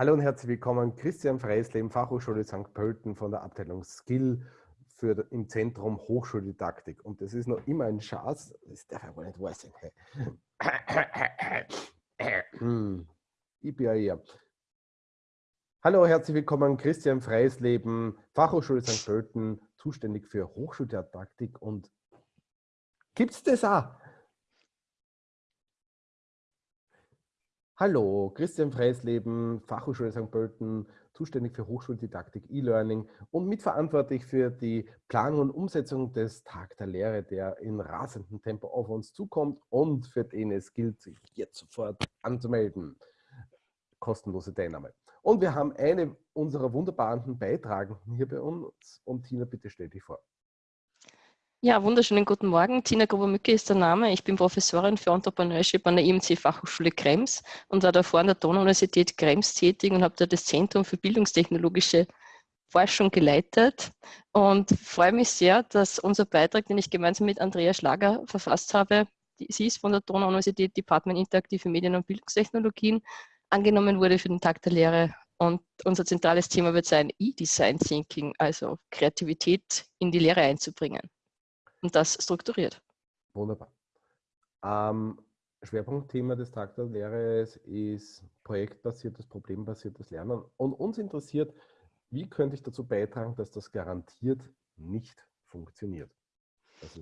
Hallo und herzlich willkommen, Christian Freisleben, Fachhochschule St. Pölten von der Abteilung Skill für, im Zentrum Hochschuldidaktik. Und das ist noch immer ein Schatz, das darf aber nicht wahr sein. Ich bin ja hier. Hallo, herzlich willkommen, Christian Freisleben, Fachhochschule St. Pölten, zuständig für Hochschuldidaktik. Und gibt es das auch? Hallo, Christian Freisleben, Fachhochschule St. Pölten, zuständig für Hochschuldidaktik, E-Learning und mitverantwortlich für die Planung und Umsetzung des Tag der Lehre, der in rasendem Tempo auf uns zukommt und für den es gilt, sich jetzt sofort anzumelden. Kostenlose Teilnahme. Und wir haben eine unserer wunderbaren Beitragenden hier bei uns. Und Tina, bitte stell dich vor. Ja, wunderschönen guten Morgen. Tina Gruber-Mücke ist der Name. Ich bin Professorin für Entrepreneurship an der IMC Fachhochschule Krems und war davor an der Donau-Universität Krems tätig und habe da das Zentrum für bildungstechnologische Forschung geleitet und freue mich sehr, dass unser Beitrag, den ich gemeinsam mit Andrea Schlager verfasst habe, sie ist von der Donau-Universität Department Interaktive Medien und Bildungstechnologien, angenommen wurde für den Tag der Lehre. Und unser zentrales Thema wird sein E-Design Thinking, also Kreativität in die Lehre einzubringen und das strukturiert. Wunderbar. Ähm, Schwerpunktthema des Tag der Lehre ist projektbasiertes, problembasiertes Lernen. Und uns interessiert, wie könnte ich dazu beitragen, dass das garantiert nicht funktioniert?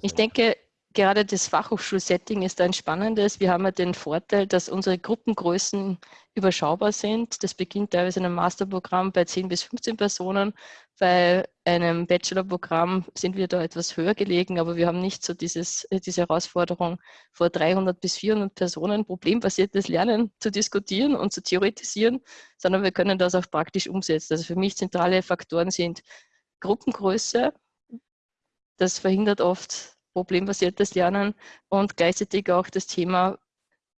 Ich denke, gerade das Fachhochschulsetting ist ein spannendes. Wir haben ja den Vorteil, dass unsere Gruppengrößen überschaubar sind. Das beginnt teilweise in einem Masterprogramm bei 10 bis 15 Personen. Bei einem Bachelorprogramm sind wir da etwas höher gelegen, aber wir haben nicht so dieses, diese Herausforderung, vor 300 bis 400 Personen problembasiertes Lernen zu diskutieren und zu theoretisieren, sondern wir können das auch praktisch umsetzen. Also für mich zentrale Faktoren sind Gruppengröße. Das verhindert oft problembasiertes Lernen und gleichzeitig auch das Thema,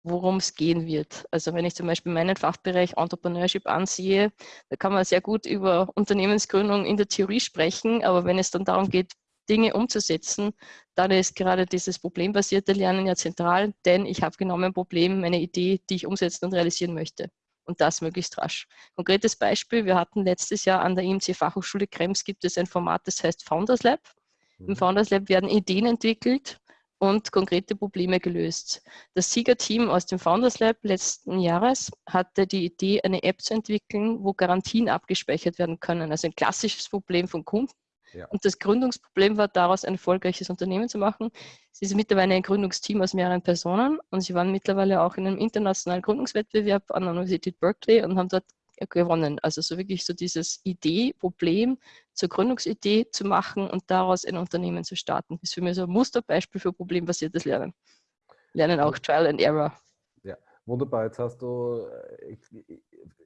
worum es gehen wird. Also wenn ich zum Beispiel meinen Fachbereich Entrepreneurship ansehe, da kann man sehr gut über Unternehmensgründung in der Theorie sprechen, aber wenn es dann darum geht, Dinge umzusetzen, dann ist gerade dieses problembasierte Lernen ja zentral, denn ich habe genau mein Problem, meine Idee, die ich umsetzen und realisieren möchte. Und das möglichst rasch. Konkretes Beispiel, wir hatten letztes Jahr an der IMC Fachhochschule Krems gibt es ein Format, das heißt Founders Lab. Im Founders Lab werden Ideen entwickelt und konkrete Probleme gelöst. Das Siegerteam aus dem Founders Lab letzten Jahres hatte die Idee, eine App zu entwickeln, wo Garantien abgespeichert werden können. Also ein klassisches Problem von Kunden. Ja. Und das Gründungsproblem war daraus ein erfolgreiches Unternehmen zu machen. Sie ist mittlerweile ein Gründungsteam aus mehreren Personen und sie waren mittlerweile auch in einem internationalen Gründungswettbewerb an der Universität Berkeley und haben dort gewonnen. Also so wirklich so dieses Idee, Problem zur Gründungsidee zu machen und daraus ein Unternehmen zu starten. Das ist für mich so ein Musterbeispiel für problembasiertes Lernen. Lernen auch Trial and Error. Ja, wunderbar. Jetzt hast du äh,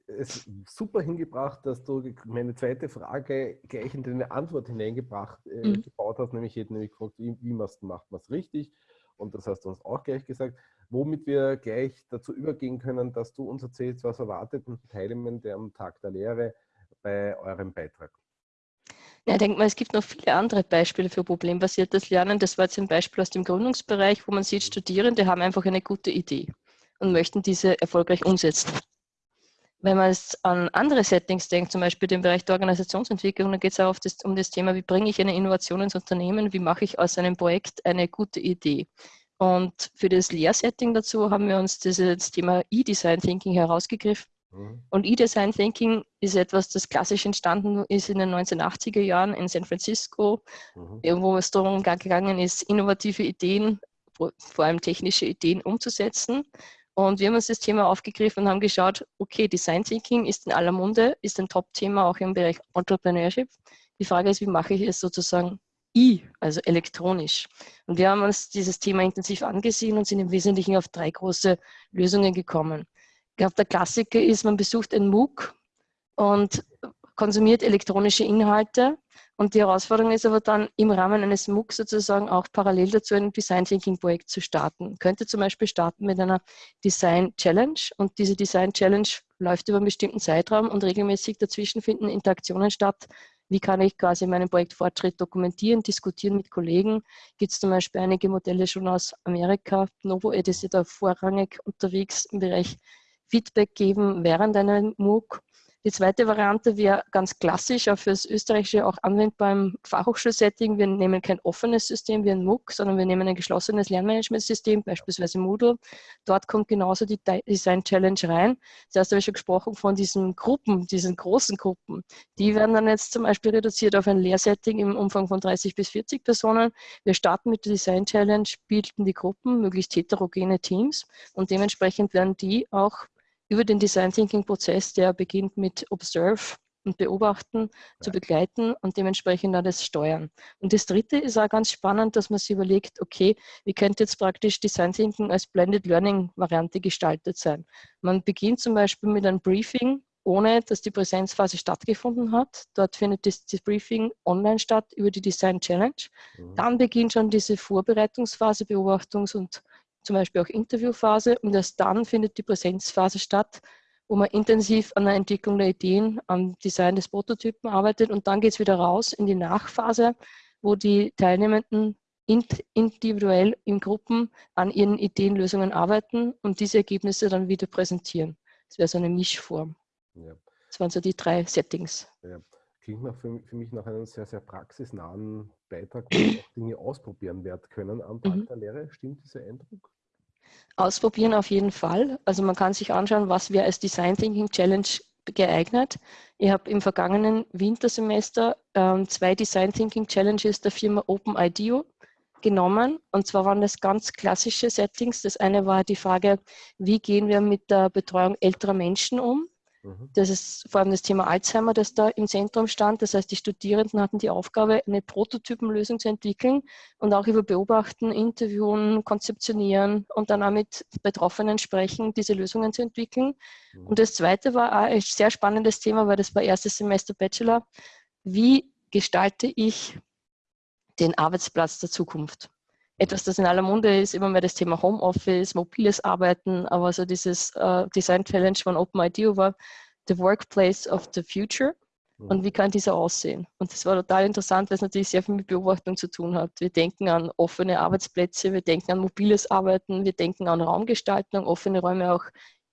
es super hingebracht, dass du meine zweite Frage gleich in deine Antwort hineingebracht äh, mhm. gebaut hast, nämlich ich hätte nämlich gefragt, wie, wie macht man es richtig? Und das hast du uns auch gleich gesagt womit wir gleich dazu übergehen können, dass du uns erzählst, was erwartet ein Teilnehmende am Tag der Lehre bei eurem Beitrag. Ja, ich denke mal, es gibt noch viele andere Beispiele für problembasiertes Lernen. Das war jetzt ein Beispiel aus dem Gründungsbereich, wo man sieht, Studierende haben einfach eine gute Idee und möchten diese erfolgreich umsetzen. Wenn man es an andere Settings denkt, zum Beispiel den Bereich der Organisationsentwicklung, dann geht es auch das, um das Thema, wie bringe ich eine Innovation ins Unternehmen, wie mache ich aus einem Projekt eine gute Idee. Und für das Lehrsetting dazu haben wir uns das Thema E-Design Thinking herausgegriffen. Mhm. Und E-Design Thinking ist etwas, das klassisch entstanden ist in den 1980er Jahren in San Francisco, mhm. wo es darum gegangen ist, innovative Ideen, vor allem technische Ideen umzusetzen. Und wir haben uns das Thema aufgegriffen und haben geschaut, okay, Design Thinking ist in aller Munde, ist ein Top-Thema auch im Bereich Entrepreneurship. Die Frage ist, wie mache ich es sozusagen I, also elektronisch. Und wir haben uns dieses Thema intensiv angesehen und sind im Wesentlichen auf drei große Lösungen gekommen. Ich glaube, der Klassiker ist, man besucht ein MOOC und konsumiert elektronische Inhalte. Und die Herausforderung ist aber dann, im Rahmen eines MOOC sozusagen auch parallel dazu ein Design Thinking Projekt zu starten. Könnte zum Beispiel starten mit einer Design Challenge und diese Design Challenge läuft über einen bestimmten Zeitraum und regelmäßig dazwischen finden Interaktionen statt, wie kann ich quasi meinen Projektfortschritt dokumentieren, diskutieren mit Kollegen? Gibt es zum Beispiel einige Modelle schon aus Amerika? Novo Ed ist ja da vorrangig unterwegs im Bereich Feedback geben während einer MOOC. Die zweite Variante wäre ganz klassisch, auch fürs Österreichische auch anwendbar im Fachhochschulsetting. Wir nehmen kein offenes System wie ein MOOC, sondern wir nehmen ein geschlossenes Lernmanagementsystem, beispielsweise Moodle. Dort kommt genauso die Design Challenge rein. Zuerst habe ich schon gesprochen von diesen Gruppen, diesen großen Gruppen. Die werden dann jetzt zum Beispiel reduziert auf ein Lehrsetting im Umfang von 30 bis 40 Personen. Wir starten mit der Design Challenge, bilden die Gruppen, möglichst heterogene Teams und dementsprechend werden die auch über den Design Thinking Prozess, der beginnt mit Observe und Beobachten, zu begleiten und dementsprechend dann das steuern. Und das dritte ist auch ganz spannend, dass man sich überlegt, okay, wie könnte jetzt praktisch Design Thinking als Blended Learning Variante gestaltet sein? Man beginnt zum Beispiel mit einem Briefing, ohne dass die Präsenzphase stattgefunden hat. Dort findet das, das Briefing online statt über die Design Challenge. Mhm. Dann beginnt schon diese Vorbereitungsphase, Beobachtungs- und zum Beispiel auch Interviewphase und erst dann findet die Präsenzphase statt, wo man intensiv an der Entwicklung der Ideen, am Design des Prototypen arbeitet und dann geht es wieder raus in die Nachphase, wo die Teilnehmenden individuell in Gruppen an ihren Ideenlösungen arbeiten und diese Ergebnisse dann wieder präsentieren. Das wäre so eine Mischform. Ja. Das waren so die drei Settings. Ja. Klingt nach für, für, mich nach einem sehr, sehr praxisnahen Beitrag, wo man auch Dinge ausprobieren werden können am Tag mhm. der Lehre. Stimmt dieser Eindruck? Ausprobieren auf jeden Fall. Also man kann sich anschauen, was wäre als Design Thinking Challenge geeignet. Ich habe im vergangenen Wintersemester ähm, zwei Design Thinking Challenges der Firma OpenIDEO genommen. Und zwar waren das ganz klassische Settings. Das eine war die Frage, wie gehen wir mit der Betreuung älterer Menschen um? Mhm. Das ist vor allem das Thema Alzheimer, das da im Zentrum stand. Das heißt, die Studierenden hatten die Aufgabe, eine Prototypenlösung zu entwickeln und auch über Beobachten, Interviewen, Konzeptionieren und dann auch mit Betroffenen sprechen, diese Lösungen zu entwickeln. Mhm. Und das Zweite war auch ein sehr spannendes Thema, weil das war erstes Semester Bachelor. Wie gestalte ich den Arbeitsplatz der Zukunft? Etwas, das in aller Munde ist, immer mehr das Thema Homeoffice, mobiles Arbeiten, aber so dieses äh, Design Challenge von OpenIDEO war The Workplace of the Future und wie kann dieser aussehen? Und das war total interessant, weil es natürlich sehr viel mit Beobachtung zu tun hat. Wir denken an offene Arbeitsplätze, wir denken an mobiles Arbeiten, wir denken an Raumgestaltung, offene Räume auch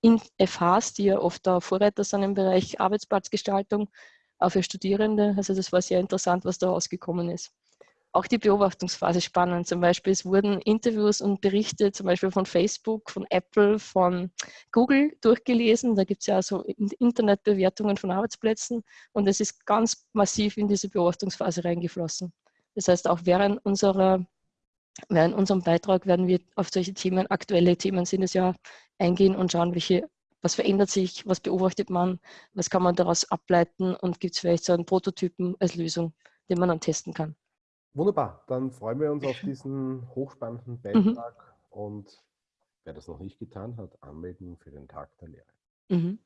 in FHs, die ja oft da Vorreiter sind im Bereich Arbeitsplatzgestaltung, auch für Studierende. Also das war sehr interessant, was da rausgekommen ist auch die Beobachtungsphase spannend. Zum Beispiel, es wurden Interviews und Berichte zum Beispiel von Facebook, von Apple, von Google durchgelesen. Da gibt es ja so Internetbewertungen von Arbeitsplätzen und es ist ganz massiv in diese Beobachtungsphase reingeflossen. Das heißt, auch während unserer Während unserem Beitrag werden wir auf solche Themen, aktuelle Themen sind es ja, eingehen und schauen, welche, was verändert sich, was beobachtet man, was kann man daraus ableiten und gibt es vielleicht so einen Prototypen als Lösung, den man dann testen kann. Wunderbar, dann freuen wir uns auf diesen hochspannenden mhm. Beitrag mhm. und wer das noch nicht getan hat, anmelden für den Tag der Lehre. Mhm.